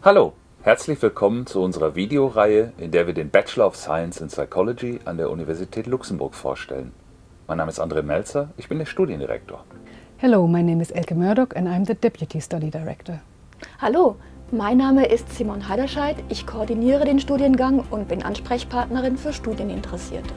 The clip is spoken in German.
Hallo, herzlich willkommen zu unserer Videoreihe, in der wir den Bachelor of Science in Psychology an der Universität Luxemburg vorstellen. Mein Name ist André Melzer, ich bin der Studiendirektor. Hello, my name is Elke Murdoch and I'm the Deputy Study Director. Hallo, mein Name ist Simon Heiderscheid. Ich koordiniere den Studiengang und bin Ansprechpartnerin für Studieninteressierte.